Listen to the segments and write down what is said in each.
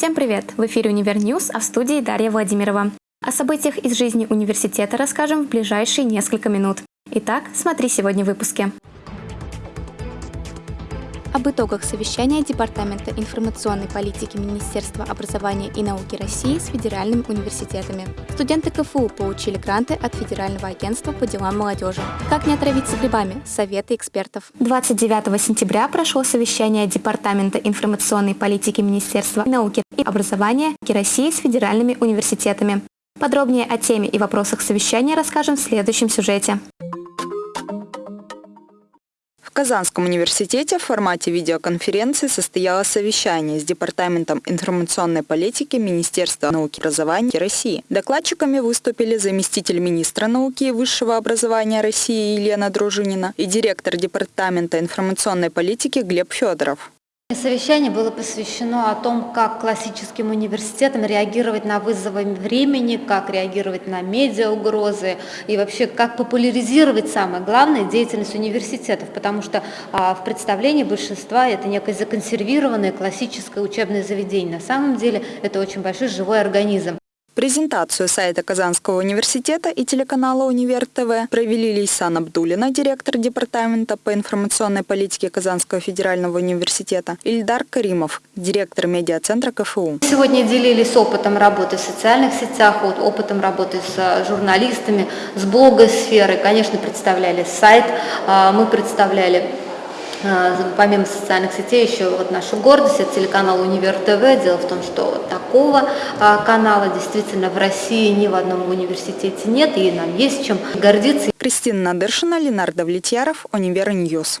Всем привет! В эфире «Универ а в студии Дарья Владимирова. О событиях из жизни университета расскажем в ближайшие несколько минут. Итак, смотри сегодня в выпуске об итогах совещания Департамента информационной политики Министерства образования и науки России с федеральными университетами. Студенты КФУ получили гранты от Федерального агентства по делам молодежи. Как не отравиться грибами? Советы экспертов. 29 сентября прошло совещание Департамента информационной политики Министерства науки и образования России с федеральными университетами. Подробнее о теме и вопросах совещания расскажем в следующем сюжете. Казанском университете в формате видеоконференции состоялось совещание с Департаментом информационной политики Министерства науки и образования России. Докладчиками выступили заместитель министра науки и высшего образования России Елена Дружинина и директор Департамента информационной политики Глеб Федоров. Совещание было посвящено о том, как классическим университетам реагировать на вызовы времени, как реагировать на медиа-угрозы и вообще как популяризировать, самое главное, деятельность университетов, потому что а, в представлении большинства это некое законсервированное классическое учебное заведение. На самом деле это очень большой живой организм. Презентацию сайта Казанского университета и телеканала «Универ ТВ» провели Лейсан Абдулина, директор Департамента по информационной политике Казанского федерального университета, Ильдар Каримов, директор медиацентра КФУ. Сегодня делились опытом работы в социальных сетях, опытом работы с журналистами, с блогосферой. Конечно, представляли сайт, а, мы представляли а, помимо социальных сетей еще вот наша гордость, это телеканал Univer TV. Дело в том, что такого а, канала действительно в России ни в одном университете нет, и нам есть чем гордиться. Кристина Надыршина, Ленар Довлетьяров, Univer News.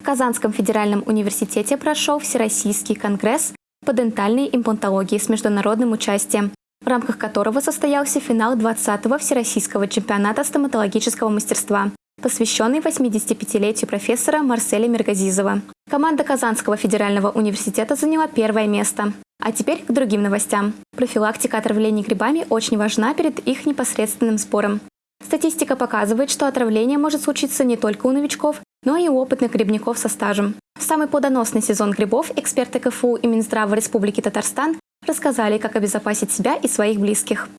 В Казанском федеральном университете прошел Всероссийский конгресс по дентальной имплантологии с международным участием, в рамках которого состоялся финал 20-го Всероссийского чемпионата стоматологического мастерства посвященный 85-летию профессора Марселя Мергазизова. Команда Казанского федерального университета заняла первое место. А теперь к другим новостям. Профилактика отравлений грибами очень важна перед их непосредственным сбором. Статистика показывает, что отравление может случиться не только у новичков, но и у опытных грибников со стажем. В самый плодоносный сезон грибов эксперты КФУ и Минздрава Республики Татарстан рассказали, как обезопасить себя и своих близких.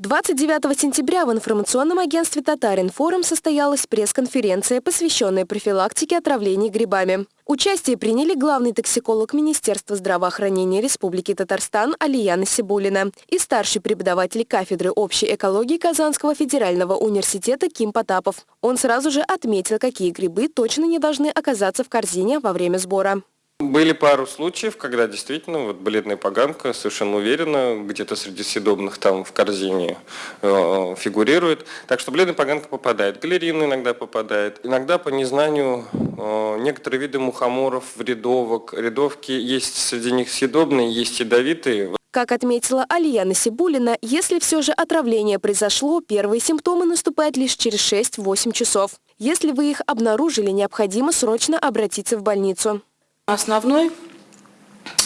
29 сентября в информационном агентстве «Татаринформ» состоялась пресс-конференция, посвященная профилактике отравлений грибами. Участие приняли главный токсиколог Министерства здравоохранения Республики Татарстан Алияна Сибулина и старший преподаватель кафедры общей экологии Казанского федерального университета Ким Потапов. Он сразу же отметил, какие грибы точно не должны оказаться в корзине во время сбора. Были пару случаев, когда действительно вот бледная поганка совершенно уверенно где-то среди съедобных там в корзине э, фигурирует. Так что бледная поганка попадает. Галерина иногда попадает. Иногда по незнанию э, некоторые виды мухоморов, рядовок, рядовки есть среди них съедобные, есть ядовитые. Как отметила Алия Насибулина, если все же отравление произошло, первые симптомы наступают лишь через 6-8 часов. Если вы их обнаружили, необходимо срочно обратиться в больницу. Основной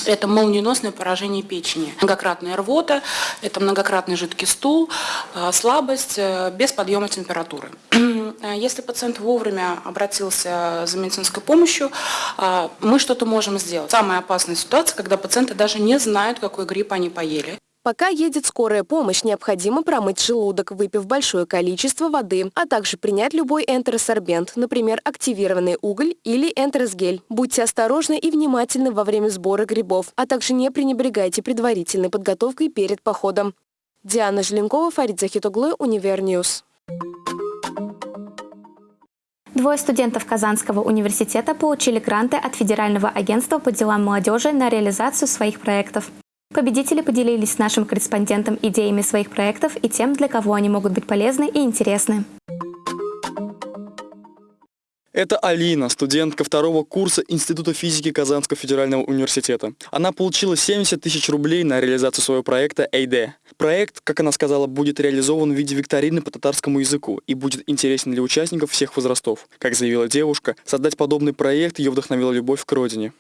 это молниеносное поражение печени, многократная рвота, это многократный жидкий стул, э, слабость э, без подъема температуры. Если пациент вовремя обратился за медицинской помощью, э, мы что-то можем сделать. Самая опасная ситуация, когда пациенты даже не знают, какой грипп они поели. Пока едет скорая помощь, необходимо промыть желудок, выпив большое количество воды, а также принять любой энтеросорбент, например, активированный уголь или энтеросгель. Будьте осторожны и внимательны во время сбора грибов, а также не пренебрегайте предварительной подготовкой перед походом. Диана Желенкова, Фарид Захитуглы, Univer News. Двое студентов Казанского университета получили гранты от Федерального агентства по делам молодежи на реализацию своих проектов. Победители поделились с нашим корреспондентом идеями своих проектов и тем, для кого они могут быть полезны и интересны. Это Алина, студентка второго курса Института физики Казанского федерального университета. Она получила 70 тысяч рублей на реализацию своего проекта «Эйде». Проект, как она сказала, будет реализован в виде викторины по татарскому языку и будет интересен для участников всех возрастов. Как заявила девушка, создать подобный проект ее вдохновила любовь к родине.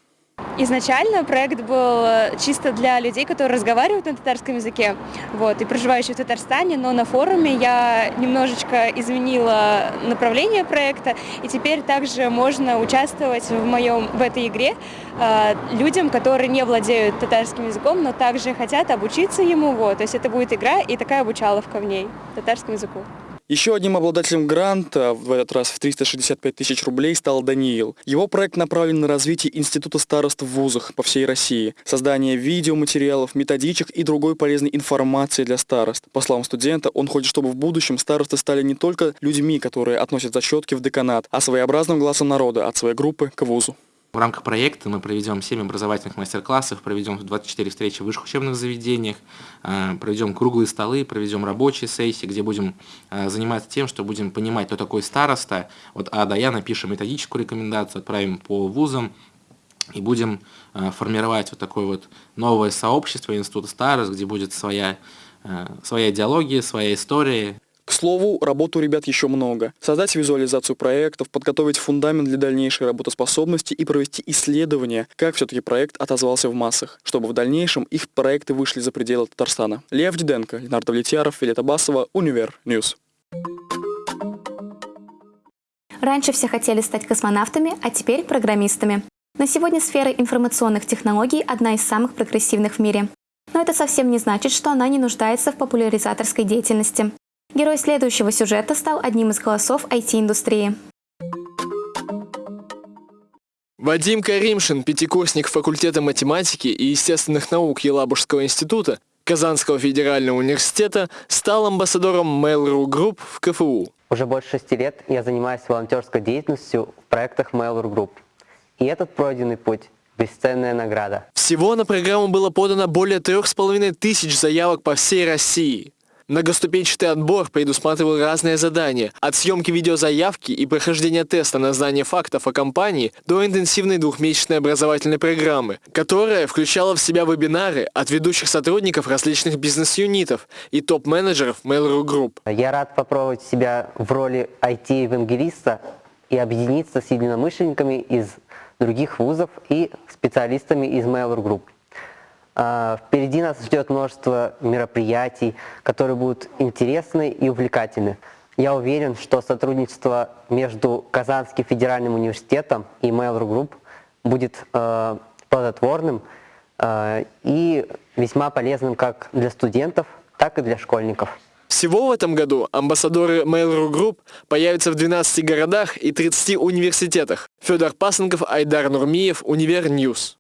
Изначально проект был э, чисто для людей, которые разговаривают на татарском языке вот, и проживающие в Татарстане, но на форуме я немножечко изменила направление проекта, и теперь также можно участвовать в, моем, в этой игре э, людям, которые не владеют татарским языком, но также хотят обучиться ему. Вот. То есть это будет игра и такая обучаловка в ней татарскому языку. Еще одним обладателем гранта, в этот раз в 365 тысяч рублей, стал Даниил. Его проект направлен на развитие Института старост в вузах по всей России, создание видеоматериалов, методичек и другой полезной информации для старост. По словам студента, он хочет, чтобы в будущем старосты стали не только людьми, которые относят зачетки в деканат, а своеобразным глазом народа от своей группы к вузу. В рамках проекта мы проведем 7 образовательных мастер-классов, проведем 24 встречи в высших учебных заведениях, э, проведем круглые столы, проведем рабочие сессии, где будем э, заниматься тем, что будем понимать, кто такой староста. Вот А до Я напишем методическую рекомендацию, отправим по вузам, и будем э, формировать вот такое вот новое сообщество Института старост, где будет своя, своя идеология, своя история. К слову, работы у ребят еще много. Создать визуализацию проектов, подготовить фундамент для дальнейшей работоспособности и провести исследование, как все-таки проект отозвался в массах, чтобы в дальнейшем их проекты вышли за пределы Татарстана. Лев Диденко, Ленар Довлетьяров, Филета Басова, Univer News. Раньше все хотели стать космонавтами, а теперь программистами. На сегодня сфера информационных технологий одна из самых прогрессивных в мире. Но это совсем не значит, что она не нуждается в популяризаторской деятельности. Герой следующего сюжета стал одним из голосов IT-индустрии. Вадим Каримшин, пятикурсник факультета математики и естественных наук Елабужского института Казанского федерального университета, стал амбассадором Mail.ru Group в КФУ. Уже больше шести лет я занимаюсь волонтерской деятельностью в проектах Mail.ru Group. И этот пройденный путь – бесценная награда. Всего на программу было подано более трех с половиной тысяч заявок по всей России. Многоступенчатый отбор предусматривал разные задания, от съемки видеозаявки и прохождения теста на знание фактов о компании до интенсивной двухмесячной образовательной программы, которая включала в себя вебинары от ведущих сотрудников различных бизнес-юнитов и топ-менеджеров Mail.ru Group. Я рад попробовать себя в роли IT-евангелиста и объединиться с единомышленниками из других вузов и специалистами из Mail.ru Group. А, впереди нас ждет множество мероприятий, которые будут интересны и увлекательны. Я уверен, что сотрудничество между Казанским федеральным университетом и Mail.ru Group будет э, плодотворным э, и весьма полезным как для студентов, так и для школьников. Всего в этом году амбассадоры Mail.ru Group появятся в 12 городах и 30 университетах. Федор Пасынков, Айдар Нурмиев, Univer News.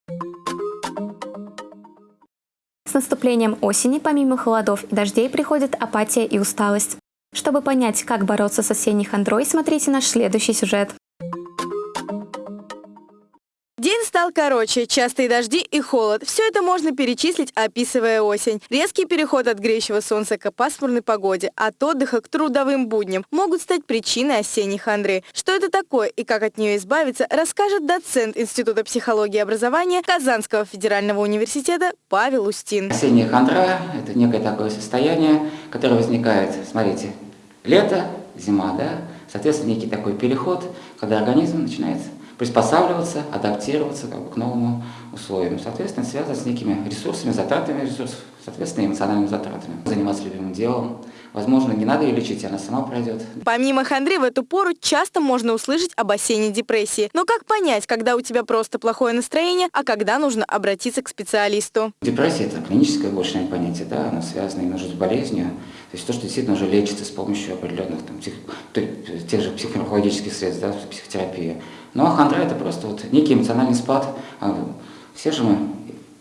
С наступлением осени, помимо холодов и дождей, приходит апатия и усталость. Чтобы понять, как бороться с осенней хандрой, смотрите наш следующий сюжет. День стал короче, частые дожди и холод. Все это можно перечислить, описывая осень. Резкий переход от греющего солнца к пасмурной погоде, от отдыха к трудовым будням могут стать причиной осенней хандры. Что это такое и как от нее избавиться, расскажет доцент Института психологии и образования Казанского федерального университета Павел Устин. Осенняя хандра – это некое такое состояние, которое возникает, смотрите, лето, зима, да, соответственно, некий такой переход, когда организм начинает приспосабливаться, адаптироваться как бы, к новому условиям. Соответственно, связано с некими ресурсами, затратами ресурсов, соответственно, эмоциональными затратами. Заниматься любимым делом. Возможно, не надо ее лечить, она сама пройдет. Помимо хандры, в эту пору часто можно услышать об осенней депрессии. Но как понять, когда у тебя просто плохое настроение, а когда нужно обратиться к специалисту? Депрессия – это клиническое больше понятие, да, оно связано именно с болезнью. То есть то, что действительно уже лечится с помощью определенных там, псих, тех же психофармакологических средств, да, психотерапии. Ну а хандра это просто вот некий эмоциональный спад. А, все же мы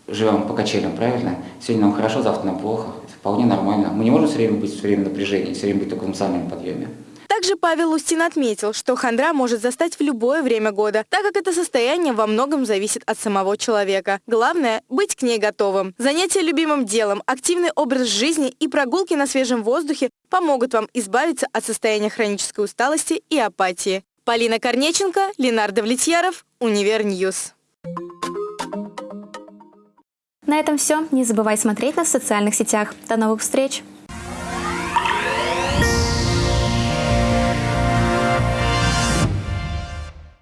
живем по качелям, правильно? Сегодня нам хорошо, завтра нам плохо. Это вполне нормально. Мы не можем все время быть все время в напряжении, все время быть только в эмоциональном подъеме. Также Павел Устин отметил, что хандра может застать в любое время года, так как это состояние во многом зависит от самого человека. Главное – быть к ней готовым. Занятия любимым делом, активный образ жизни и прогулки на свежем воздухе помогут вам избавиться от состояния хронической усталости и апатии. Полина Корнеченко, Ленардо Влетьяров, Univer News. На этом все. Не забывай смотреть нас в социальных сетях. До новых встреч!